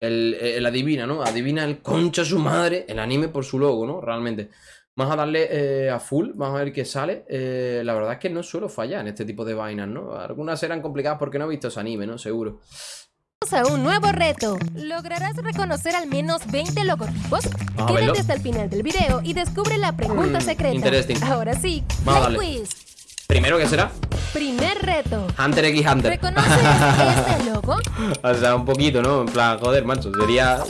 El, el adivina, ¿no? Adivina el concha su madre, el anime por su logo, ¿no? Realmente. Vamos a darle eh, a full, vamos a ver qué sale. Eh, la verdad es que no suelo fallar en este tipo de vainas, ¿no? Algunas eran complicadas porque no he visto ese anime, ¿no? Seguro. Vamos a un nuevo reto. ¿Lograrás reconocer al menos 20 logotipos? Quédate hasta el final del video y descubre la pregunta Mm, secreta. Ahora sí, Vamos a play darle. quiz. Primero, ¿qué será? Primer reto. Hunter x Hunter. ¿Reconoces este logo? o sea, un poquito, ¿no? En plan, joder, macho. Sería.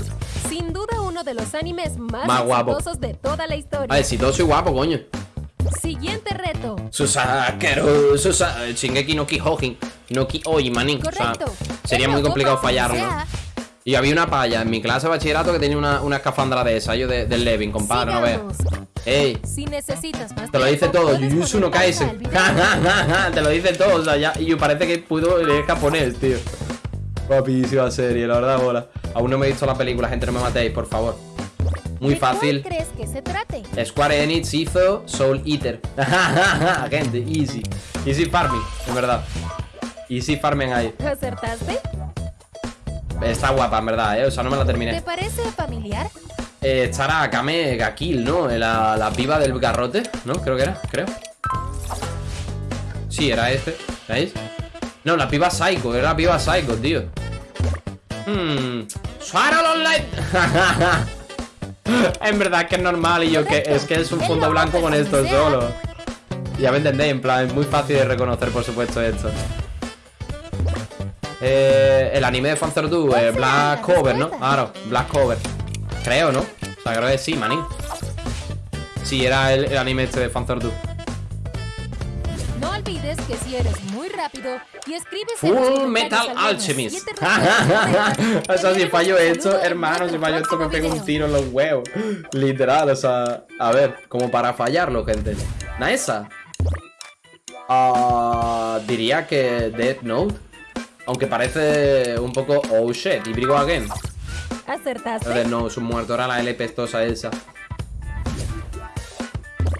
Sin duda uno de los animes más, Más exitosos de toda la historia. Ah, exitoso y guapo, coño. Siguiente reto. Susakeru, Susa... Shingeki no Kyojin, no Kyojin, manín. O sea, sería muy complicado quien ¿no? Y había una palla en mi clase de bachillerato que tenía una, una escafandra de esa, yo de- del Levin, compadre, no veas. sigamos. Ey, Si necesitas más te lo dice todo, Jujutsu no Kaisen. te lo dice todo, o sea, ya. Y parece que pudo leer japonés, tío. Guapísima serie, la verdad, bola. Aún no me he visto la película, gente, no me matéis, por favor. Muy ¿De fácil. crees que se trate? Square Enix hizo Soul Eater. Gente, easy. Easy farming, en verdad. Easy farming ahí. ¿Acertaste? Está guapa, en verdad, ¿eh? O sea, no me la ¿Te terminé. parece familiar? Eh, estará Akame Gakil, ¿no? La, la piba del garrote, ¿no? Creo que era, creo. Sí, era este. ¿Veis? No, la piba Psycho, era la piba Psycho, tío. Hmm. Online. en verdad que es normal y yo que es que es un fondo blanco con esto solo. Ya me entendéis, en plan, es muy fácil de reconocer, por supuesto, esto. Eh, el anime de Fanzer Du, eh, Black Cover, ¿no? Claro, Black Cover. Creo, ¿no? O sea, creo que sí, manín. Sí, era el, el anime este de Fanzer Du. No olvides que si eres muy rápido y escribes Full Metal Alchemist. o sea, si fallo esto, hermano, si fallo esto me pego un tiro en los huevos. Literal, o sea, a ver, como para fallarlo, gente. Naesa. Ah, diría que Death Note. Aunque parece un poco oh shit, y Brigo Again. ¿Acertaste? Death Note, su muerto era la L pestosa esa.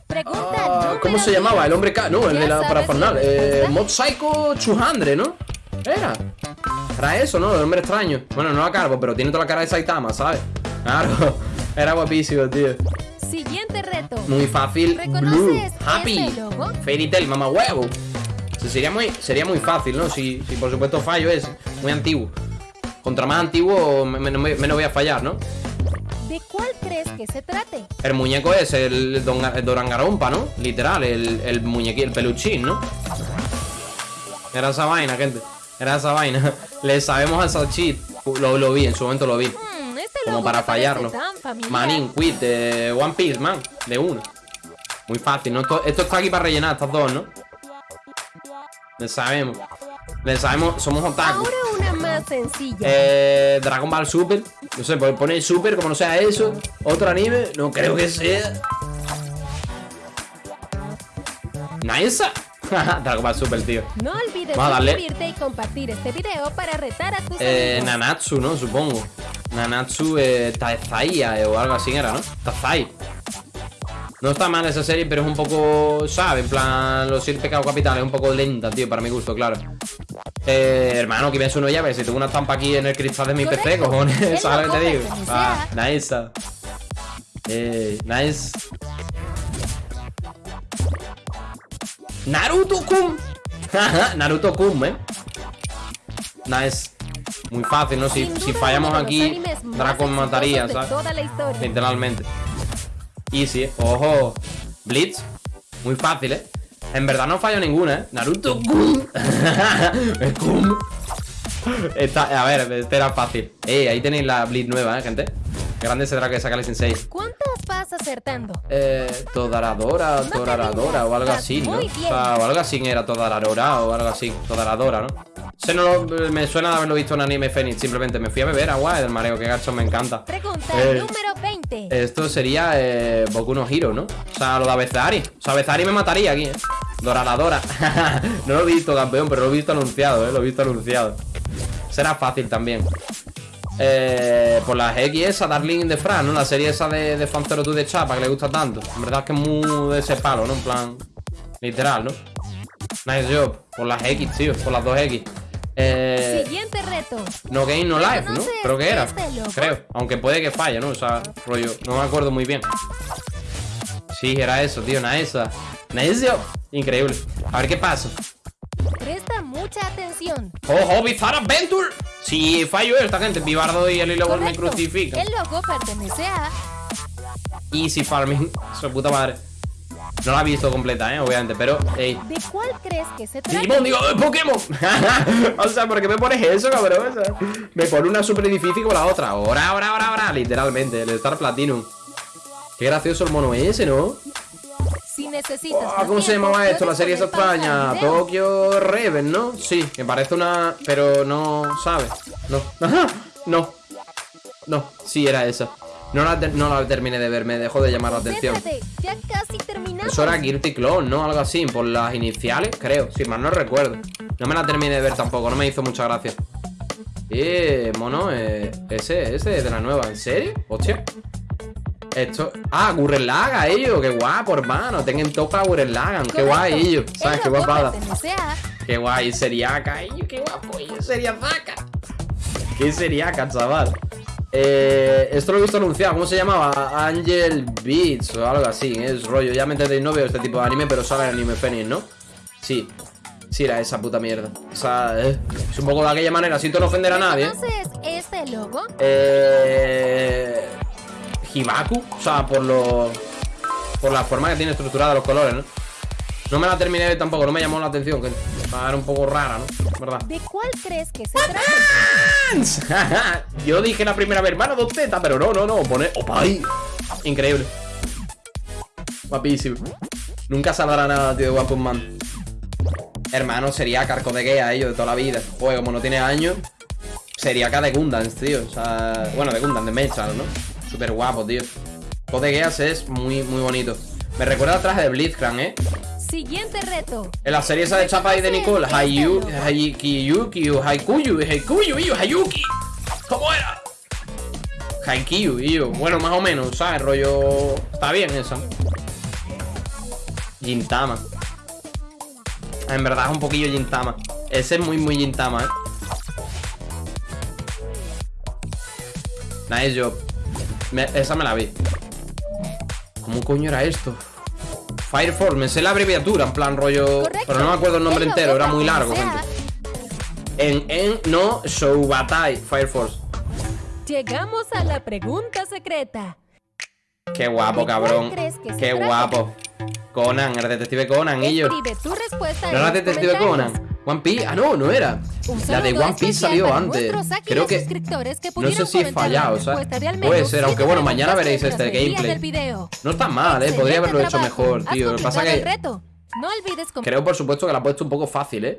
Pregunta Ah, ¿Cómo se llamaba? El hombre K. No, el ¿Ya de la parafornal. la Eh? Mod Psycho 200, ¿no? Era. Era eso, ¿no? El hombre extraño. Bueno, no a cargo, pero tiene toda la cara de Saitama, ¿sabes? Claro. Era guapísimo, tío. Siguiente reto. Muy fácil. ¿Reconoces Blue. ese Happy. Fairy Tail, mamá huevo. Sería muy, sería muy fácil, ¿no? Si, si por supuesto fallo es muy antiguo. Contra más antiguo, me- me- menos voy a fallar, ¿no? ¿De cuál crees que se trate? El muñeco es el, don, el Dorangarompa, ¿no? Literal, el, el muñequín, el peluchín, ¿no? Era esa vaina, gente. Era esa vaina. Le sabemos al Salchit. Lo, lo vi, en su momento lo vi. Hmm, este Como para fallarlo. Manin, quit, de One Piece, man. De uno. Muy fácil, ¿no? Esto, esto está aquí para rellenar estas dos, ¿no? Le sabemos. Le sabemos, somos otaku. Ahora una más sencilla. Eh, Dragon Ball Super. No sé, pues pone Super, como no sea eso. Otro anime, no creo que sea. Nice. Dragon Ball Super, tío. no olvides vamos a darle. suscribirte y compartir este video para retar a tus Eh, amigos. Nanatsu, ¿no? Supongo. Nanatsu eh, Taizai eh, o algo así era, ¿no? Tazai. No está mal esa serie, pero es un poco, ¿sabes? En plan, los siete pecados capitales, un poco lenta, tío, para mi gusto, claro. Eh, hermano, que ves uno llave, si tengo una estampa aquí en el cristal de mi PC, Correcto. cojones, El ¿sabes lo que te digo? Ah, nice. Eh, nice. Naruto-kun. Naruto Kun, ¿eh? Nice. Muy fácil, ¿no? Si, si fallamos aquí, Dragon mataría, ¿sabes? Literalmente. Easy, ¿eh? Ojo. Blitz. Muy fácil, ¿eh? En verdad no fallo ninguna, ¿eh? Naruto Kun. Esta- a ver, este era fácil. Eh, ahí tenéis la Blitz nueva, ¿eh, gente? Grande será que saca el Sensei. ¿Cuántas vas acertando? Eh, Todaradora, Todaradora o algo así, ¿no? o algo así era Todaradora o algo así, Todaradora, ¿no? Se no lo- me suena de haberlo visto en anime Phoenix, simplemente me fui a beber agua del mareo, que gacho me encanta. Pregunta Eh, número 20. Esto sería eh, Boku no Hero, ¿no? O sea, lo de Abezari. O sea, Abezari me mataría aquí, ¿eh? Doraladora. no lo he visto, campeón, pero lo he visto anunciado, ¿eh? Lo he visto anunciado. Será fácil también. Eh, por las X esa, Darling in the Fran, ¿no? La serie esa de, de Fan Zero Two de Chapa que le gusta tanto. En verdad es que es muy de ese palo, ¿no? En plan, literal, ¿no? Nice job. Por las X, tío, por las dos X. Eh, Siguiente reto. no Game No Life, ¿no? ¿Reconoces Creo que era. este? Creo. Aunque puede que falle, ¿no? O sea, rollo. No me acuerdo muy bien. Sí, era eso, tío. Naesa. Naesio. Increíble. A ver qué pasa. Presta mucha atención. ¡Ojo, Bizarre Adventure! Si fallo esta gente, Vivardo y el hilo me crucifican. El logo pertenece a Easy Farming, su puta madre. No la he visto completa, eh, obviamente, pero. Ey. ¿De cuál crees que se trata? Digimon, digo, ¡eh, Pokémon. o sea, ¿por qué me pones eso, cabrón? O sea, me pone una súper difícil como la otra. Ahora, ahora, ahora, ahora, literalmente, el Star Platinum. Qué gracioso el mono ese, ¿no? Si necesitas Ah, más ¿Cómo se llamaba esto? La serie pausa extraña. Tokyo Reven, ¿no? Sí, me parece una. Pero no, ¿sabes? No. No. No, sí, era esa. No la, no la terminé de ver, me dejó de llamar la atención. Céntrate, ya casi terminamos. Eso era Guilty Clone, ¿no? Algo así, por las iniciales, creo. Si mal no recuerdo. No me la terminé de ver tampoco, no me hizo mucha gracia. Eh, mono, eh, ese, ese es de la nueva, ¿en serio? Hostia. Esto. Ah, Gurren Laga, ellos, qué guapo, hermano. Tengan toca Gurren Lagan, qué guay, ellos. ¿Sabes? Qué guapada. Qué guay, seriaca, ellos, qué guapo, ellos, seriaca. Qué seriaca, chaval. Eh, esto lo he visto anunciado, ¿cómo se llamaba? Angel Beats o algo así, es rollo. Ya me entendéis, no veo este tipo de anime, pero sale el anime Phoenix, ¿no? Sí, sí era esa puta mierda. O sea, eh, es un poco de aquella manera, siento no ofender a nadie. ¿Conoces este logo? Eh, Hibaku, o sea, por lo. Por la forma que tiene estructurada los colores, ¿no? No me la terminé tampoco, no me llamó la atención, que era un poco rara, ¿no? ¿Verdad? ¿De cuál crees que se trata? Yo dije la primera vez, hermano, dos tetas, pero no, no, no, pone. ¡Opa! ahí! Increíble. Guapísimo. Nunca saldrá nada, tío, de Punch Man. Hermano, sería Carco de Gea, ellos, de toda la vida. Joder, como no tiene años, sería K de Gundams, tío. O sea, bueno, de Gundam, de Mechal, ¿no? Súper guapo, tío. Code Geass es muy, muy bonito. Me recuerda al traje de Blitzcrank, ¿eh? Siguiente reto. En la serie esa de Chapa y de Nicole, Hayu, Haikiyuki, Haikuyu, Haikuyu, iyo, Hayuki. ¿Cómo era? Haikiyu, iyo. Bueno, más o menos, ¿sabes? Rollo. Está bien esa. Gintama. En verdad es un poquillo Gintama. Ese es muy, muy Gintama, ¿eh? Nice job. Me- esa me la vi. ¿Cómo coño era esto? Fire Force, me sé la abreviatura, en plan rollo. Correcto. Pero no me acuerdo el nombre El entero, era muy largo, gente. En, en, no, Shoubatai, Fire Force. Llegamos a la pregunta secreta. Qué guapo, ¿De cuál cabrón. Qué guapo. Conan, el detective Conan, y yo. ¿No era los detective. Conan? One Piece. Ah, no, no era. La de One Piece salió antes. Creo que. No sé si he fallado, de al Puede ser, aunque bueno, mañana veréis este gameplay. No está mal, eh. Podría haberlo hecho mejor, tío. Lo que pasa que. Creo, por supuesto, que la ha puesto un poco fácil, ¿eh?